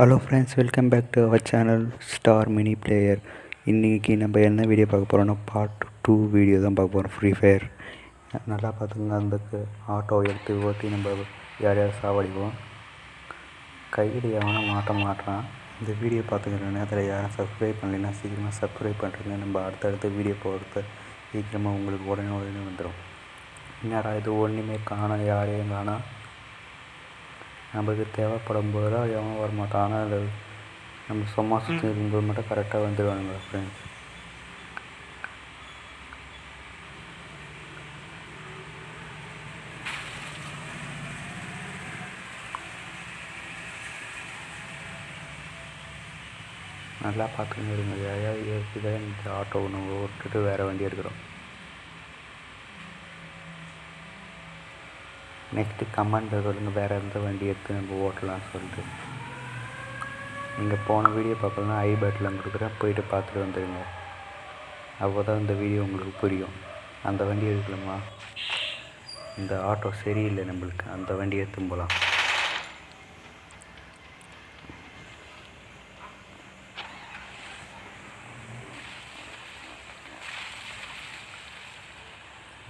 Hello friends welcome back to our channel star mini player இன்றைக்கி நம்ம என்ன video பார்க்க போகிறோம்னா பார்ட் டூ வீடியோ தான் பார்க்க போகிறோம் ஃப்ரீ ஃபயர் நல்லா பார்த்துங்க அந்த ஆட்டோ எடுத்து ஓட்டி நம்ம யாரையாவது சாவடிப்போம். கையில் எவனும் மாட்ட மாட்டான் இந்த வீடியோ பார்த்துக்கிற நேரத்தில் யாரும் சப்ஸ்கிரைப் பண்ணலைன்னா சீக்கிரமாக சப்ஸ்கிரைப் பண்ணுறீங்க நம்ம அடுத்தடுத்த வீடியோ போகிறது சீக்கிரமாக உங்களுக்கு உடனே உடனே வந்துடும் என்னடா இது ஒன்றுமே காணோம் யாரையும் காணோம். நமக்கு தேவைப்படும் போது தான் எவன் வரமாட்டான் ஆனால் அது நம்ம சும்மா சுற்றி இருக்கும்போது மட்டும் கரெக்டாக வந்துடுவானுங்க ஃப்ரெண்ட்ஸ் நல்லா பார்த்துன்னு இருங்க. யாரையாவது ஏற்கனவே இந்த ஆட்டோ ஒன்று விட்டுட்டு வேறு வண்டி எடுக்கிறோம். நெக்ஸ்ட்டு கமெண்டில் சொல்லுங்கள் வேறு எந்த வண்டி எடுத்து நம்ம ஓட்டலாம்னு சொல்லிட்டு. நீங்கள் போன வீடியோ பார்க்கலாம் ஐ பட்டில் கொடுக்குறேன் போயிட்டு பார்த்துட்டு வந்துடுங்க அப்போ தான் இந்த வீடியோ உங்களுக்கு புரியும். அந்த வண்டி எடுக்கலாமா? இந்த ஆட்டோ சரியில்லை நம்மளுக்கு அந்த வண்டி எடுத்து போகலாம்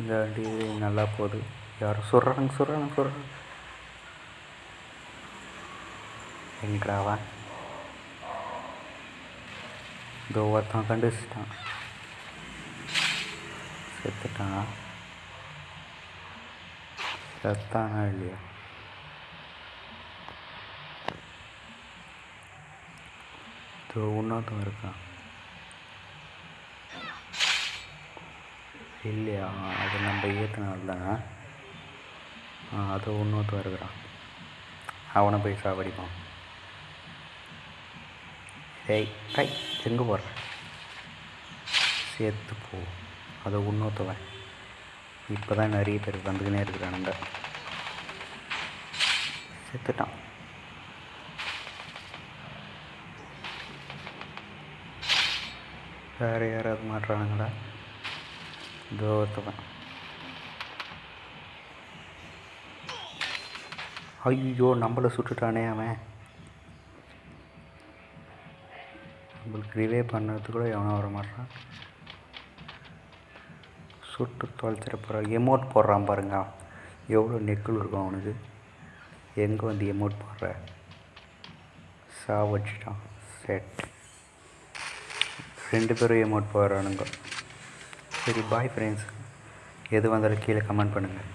இந்த வண்டி நல்லா போகுது. யாரும் சொல்கிறாங்க சொல்கிறாங்க சொல்கிறாங்க எங்கடாவா இதோ ஒருத்தன் கண்டுச்சிட்டான் செத்துட்டான் செத்தானா இல்லையா இதோ இன்னொருத்தன் இருக்கான் இல்லையா அது நம்ம ஏற்றினால்தான் அது இன்னொருத்தன் இருக்கிறான் அவனை போய் சாவடிப்பான். ஏய் கை எங்கே போகிற சேர்த்து போ. அதை இன்னொருத்தவன் இப்போ தான் நிறைய பேர் வந்துக்கினே இருக்கிறானுங்க செத்துட்டான். வேறு யாராவது மாட்டுறானுங்களா? இதோ ஐயோ நம்மளை சுட்டுட்டானே அவன். நம்மளுக்கு ரிவே பண்ணுறது கூட எவனோ வர மாட்டான். சுட்டு தொலைச்சிட போகிறான் எமோட் போடுறான் பாருங்க. எவ்வளோ நெக்கில் இருக்கும் அவனுக்கு. எங்கே வந்து எமோட் போடுற? சாவடிச்சிட்டான் செட் ரெண்டு பேரும் எமோட் போடுறானுங்க. சரி பாய் ஃப்ரெண்ட்ஸ் எது வந்தாலும் கீழே கமெண்ட் பண்ணுங்கள்